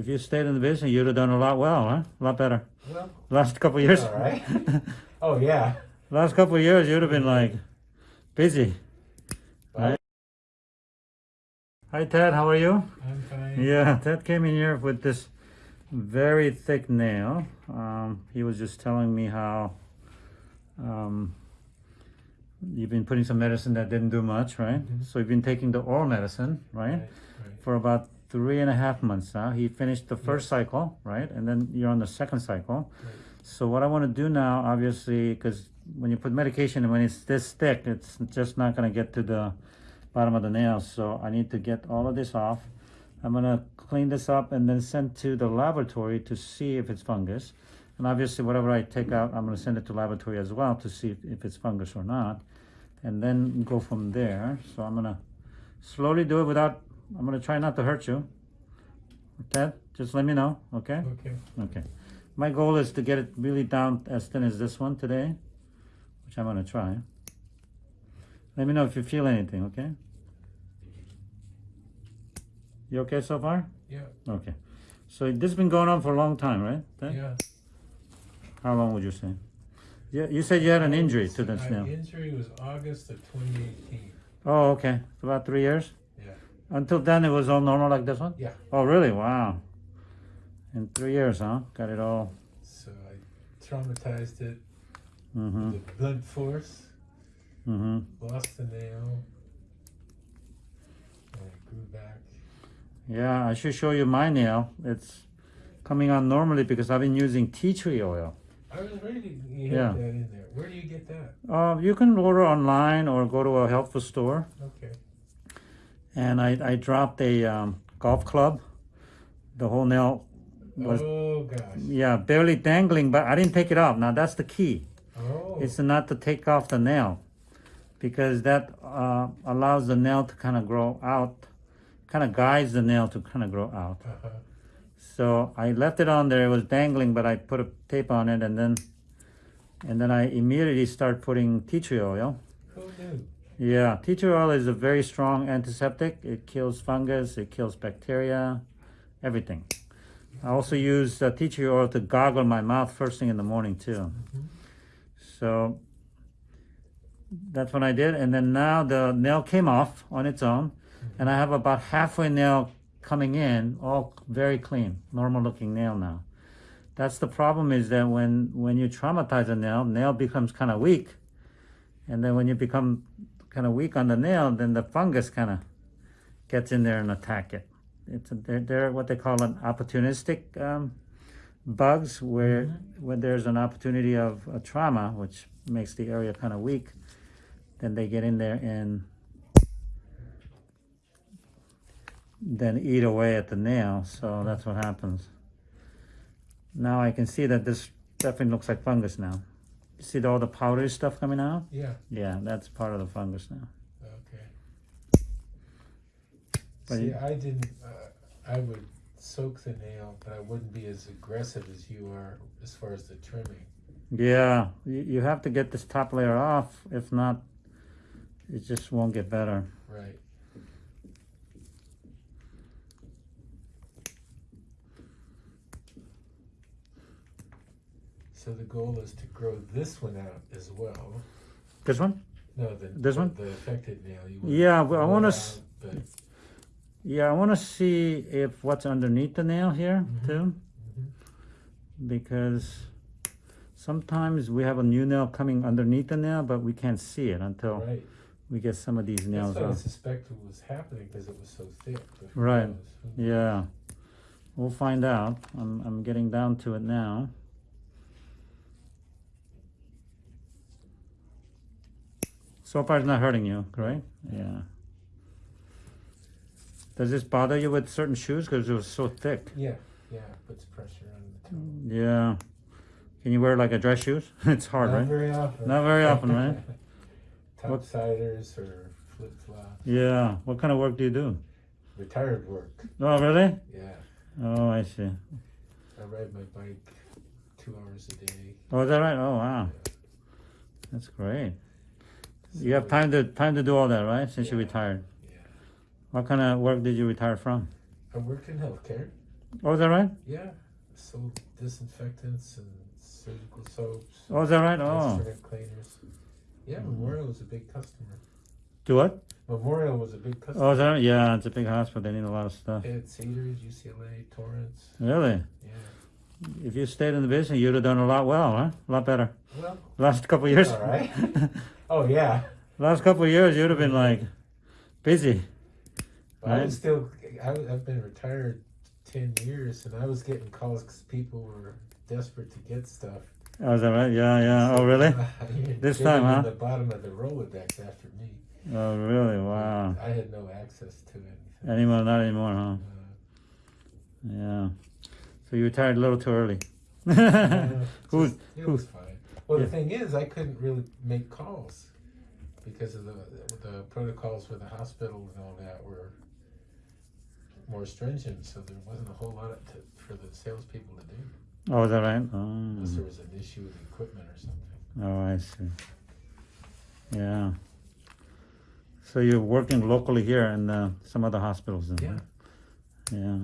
If you stayed in the business, you'd have done a lot well, huh? A lot better. Well, Last couple years. all right. oh yeah. Last couple of years, you'd have been like busy. Hi, Ted. How are you? I'm fine. Yeah, Ted came in here with this very thick nail. Um, he was just telling me how um, you've been putting some medicine that didn't do much, right? Mhm. So you've been taking the oral medicine, right? Right, right. For about three and a half months now. He finished the first cycle, right? And then you're on the second cycle. Right. So what I want to do now, obviously, because when you put medication and when it's this thick, it's just not going to get to the bottom of the nail. So I need to get all of this off. I'm going to clean this up and then send to the laboratory to see if it's fungus. And obviously, whatever I take out, I'm going to send it to laboratory as well to see if, if it's fungus or not. And then go from there. So I'm going to slowly do it without, I'm going to try not to hurt you. Ted, just let me know, okay? Okay. Okay. My goal is to get it really down as thin as this one today, which I'm gonna try. Let me know if you feel anything, okay? You okay so far? Yeah. Okay. So this has been going on for a long time, right? Ted? Yeah. How long would you say? Yeah, you said you had an injury to this My nail. injury was August of 2018. Oh, okay. About three years? Until then, it was all normal like this one? Yeah. Oh, really? Wow. In three years, huh? Got it all. So I traumatized it Mm-hmm. with blunt force, Mm-hmm. lost the nail, and it grew back. Yeah, I should show you my nail. It's coming on normally because I've been using tea tree oil. I was ready to you Yeah. that in there. Where do you get that? Uh, you can order online or go to a health food store. Okay. And I, I dropped a um, golf club. The whole nail was, oh gosh. yeah, barely dangling, but I didn't take it off. Now that's the key. Oh. It's not to take off the nail because that uh, allows the nail to kind of grow out, kind of guides the nail to kind of grow out. uh-huh. So I left it on there. It was dangling, but I put a tape on it, and then and then I immediately start putting tea tree oil. Who knew? Yeah, tea tree oil is a very strong antiseptic. It kills fungus, it kills bacteria, everything. I also use uh, tea tree oil to gargle my mouth first thing in the morning too. Mhm. So that's what I did, and then now the nail came off on its own, and I have about halfway nail coming in, all very clean, normal looking nail now. That's the problem is that when when you traumatize a nail, nail becomes kind of weak, and then when you become kind of weak on the nail, then the fungus kind of gets in there and attack it. It's a, they're, they're what they call an opportunistic um, bugs, where when there's an opportunity of a trauma, which makes the area kind of weak, then they get in there and then eat away at the nail. So that's what happens. Now I can see that this definitely looks like fungus now. See all the powdery stuff coming out? Yeah. Yeah, that's part of the fungus now. Okay. But See, you- I didn't. Uh, I would soak the nail, but I wouldn't be as aggressive as you are as far as the trimming. Yeah, you, you have to get this top layer off. If not, it just won't get better. Right. So the goal is to grow this one out as well. This one? No, the This one? the affected nail. You want Yeah, well, I wanna it s- out, but Yeah, I want to see if what's underneath the nail here Mhm. too, because sometimes we have a new nail coming underneath the nail, but we can't see it until right. we get some of these nails That's what I off. suspected was happening because it was so thick. Right. Yeah, we'll find out. I'm I'm getting down to it now. So far, it's not hurting you, right? Yeah. Does this bother you with certain shoes because it was so thick? Yeah, yeah, it puts pressure on the toe. Yeah. Can you wear like a dress shoes? it's hard, Not right? very often. Not very often, right? Topsiders or flip flops. Yeah. What kind of work do you do? Retired work. Oh, really? Yeah. Oh, I see. I ride my bike two hours a day. Oh, is that right? Oh, wow. That's great. You have time to time to do all that, right? Since you retired. Yeah. What kind of work did you retire from? I worked in healthcare. Oh, is that right? Yeah, sold disinfectants and surgical soaps. Oh, is that right? Oh, cleaners. Yeah, Memorial was a big customer. do what? Memorial was a big customer. Oh, is that right? Yeah, it's a big hospital. They need a lot of stuff. Had Cedars, UCLA, Torrance. Really? Yeah. If you stayed in the business, you'd have done a lot well, huh? A lot better. Well, Last couple of years. all right. oh yeah. Last couple of years, you'd have been like busy. I Right. was still. I, I've been retired ten years, and I was getting calls because people were desperate to get stuff. Oh, is that right? Yeah, yeah. Oh, really? This time, huh? The bottom of the Rolodex after me. Oh, really? Wow. I had no access to anything. Anymore? Not anymore, huh? Uh, Yeah. So you retired a little too early. uh, Who's- just- who- Well, Yeah. the thing is, I couldn't really make calls because of the the protocols for the hospital and all that were more stringent. So there wasn't a whole lot to, for the salespeople to do Oh, is that right? unless there Oh, was an issue with equipment or something. oh I see. Yeah. So you're working locally here in uh, some other hospitals then? Yeah. huh? Yeah.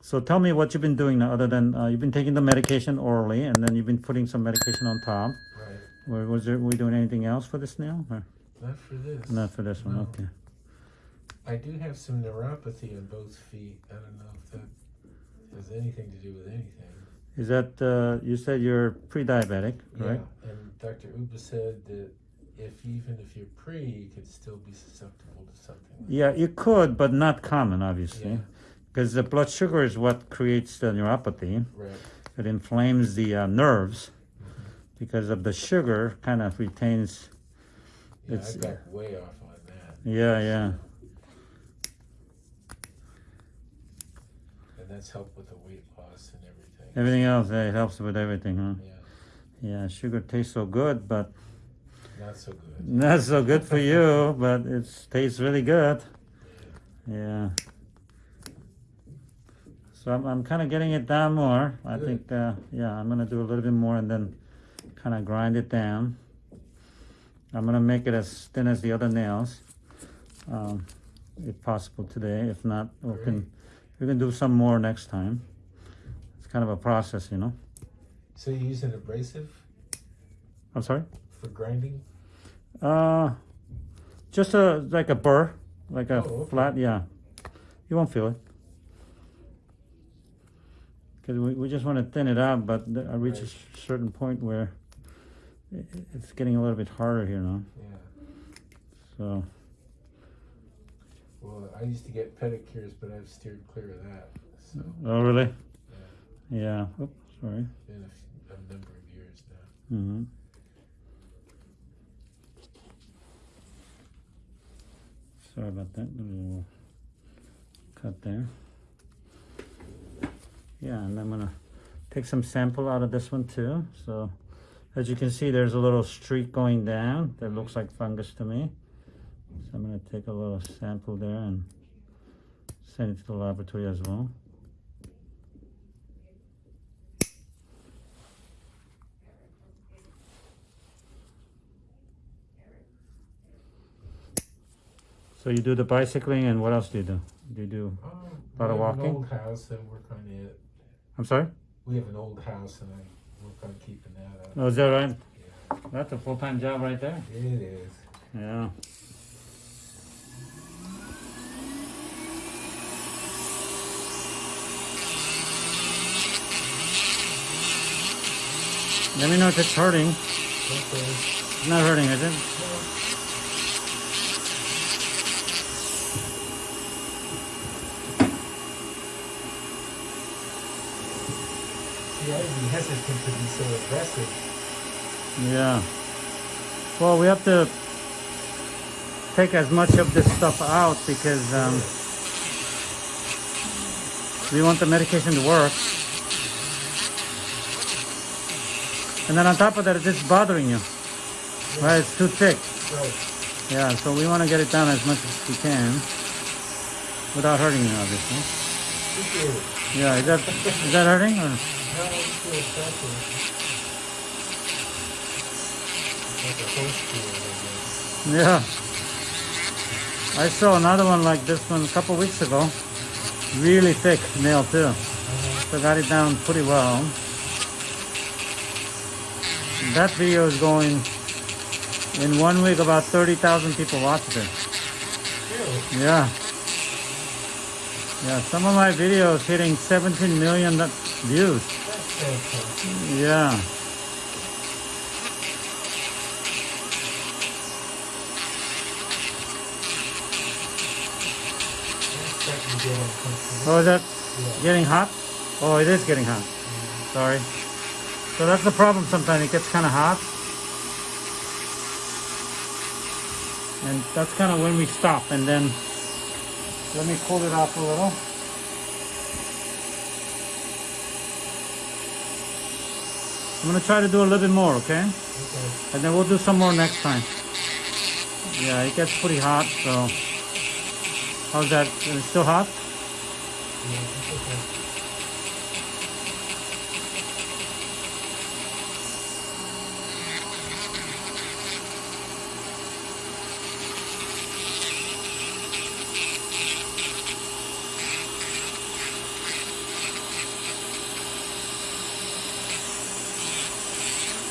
So tell me what you've been doing now, other than uh, you've been taking the medication orally, and then you've been putting some medication on top. Right. Or was there, were we doing anything else for this now? Or Not for this. not for this one? No. Okay. I do have some neuropathy on both feet. I don't know if that has anything to do with anything. Is that uh, you said you're pre-diabetic, right? Yeah, and Dr. Uba said that if even if you're pre, you could still be susceptible to something. Like Yeah, you could, but not common, obviously, Yeah. Because the blood sugar is what creates the neuropathy. Right. It inflames the uh, nerves because of the sugar kind of retains. Yeah, It's- I got way off on that. Yeah, yeah, And that's helped with the weight loss and everything. everything else it helps with everything, huh? Yeah, Yeah, sugar tastes so good, but not so good. not so good for you. But it tastes really good. Yeah. So I'm, I'm kind of getting it down more. I Good. think, uh, yeah, I'm gonna do a little bit more and then kind of grind it down. I'm gonna make it as thin as the other nails, um, if possible today. If not, we can we can do some more next time. It's kind of a process, you know. So you use an abrasive I'm sorry. for grinding? Uh, just a like a burr, like a Oh, okay. flat. Yeah, you won't feel it because we, we just want to thin it out. But I reach a Right. s- certain point where i i- it's getting a little bit harder here now. Yeah. So Well, I used to get pedicures, but I've steered clear of that. So, oh really? Yeah. Oops, sorry. been a number of years now. hmm Sorry about that. A little cut there. Yeah, and I'm gonna take some sample out of this one too. So, as you can see, there's a little streak going down that looks like fungus to me. So I'm gonna take a little sample there and send it to the laboratory as well. So you do the bicycling, and what else do you do? Do you do? Oh, Lot of walking? an old house and work on it. I'm sorry. We have an old house and I work on keeping that up. Oh, is that right? Yeah, That's a full-time job right there. it is. Yeah. Let me know if it's hurting. Okay. It's not hurting, is it? See, I'd be hesitant to be so aggressive. Yeah. Well, we have to take as much of this stuff out because um, we want the medication to work. And then on top of that, it's just bothering you. Right? It's too thick. Right. Yeah, so we want to get it down as much as we can without hurting you, obviously. Yeah, is that is that hurting? Or? No, I feel pressure. It's like a horse deal, I guess. Yeah. I saw another one like this one a couple weeks ago. Really thick nail too. So got it down pretty well. That video is going in one week about 30,000 people watched it. Really? Yeah. Yeah, some of my videos hitting 17 million views. Yeah. Oh, is that Yeah. getting hot? Oh, it is getting hot. Sorry. So that's the problem sometimes. It gets kind of hot. And that's kind of when we stop. And then let me cool it off a little. I'm going to try to do a little bit more, okay? Okay. And then we'll do some more next time. Yeah, it gets pretty hot, so. How's that? Is it still hot? Yeah,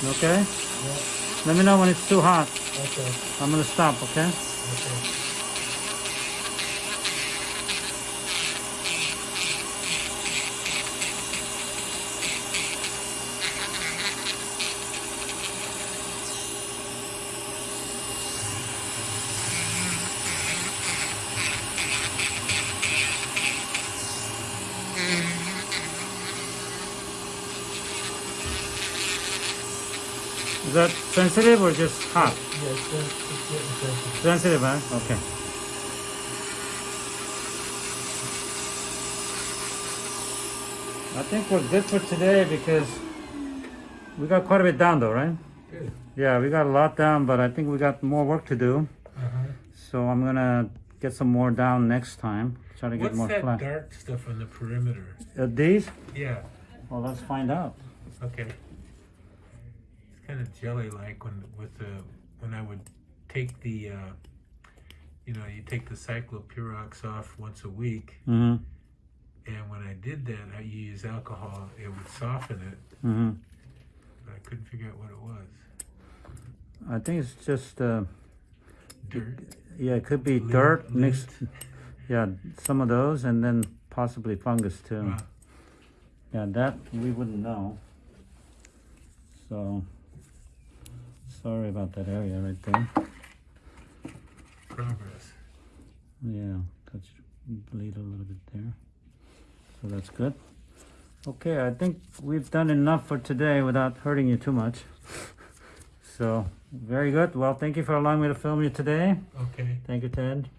Okay? Yeah. Let me know when it's too hot. Okay. I'm gonna stop, okay? Okay. Is that sensitive or just hot? Yeah, it's, it's sensitive. Sensitive, huh? Okay. I think we're good for today because we got quite a bit down though, right? Good. Yeah, we got a lot down, but I think we got more work to do. Uh-huh. So I'm gonna get some more down next time. Try to get What's more that flat. dark stuff on the perimeter? Uh, these? Yeah. Well, let's find out. Okay. Kind of jelly-like when with the when I would take the uh, you know you take the ciclopirox off once a week, Mm-hmm. and when I did that, I use alcohol. It would soften it, Mm-hmm. but I couldn't figure out what it was. I think it's just uh, Dirt. yeah, it could be Lint- dirt mixed. lint. Yeah, some of those, and then possibly fungus too. Wow. Yeah, that we wouldn't know. So sorry about that area right there. Progress. Yeah, touch bleed a little bit there. So that's good. Okay, I think we've done enough for today without hurting you too much. So very good. Well, thank you for allowing me to film you today. Okay. Thank you, Ted.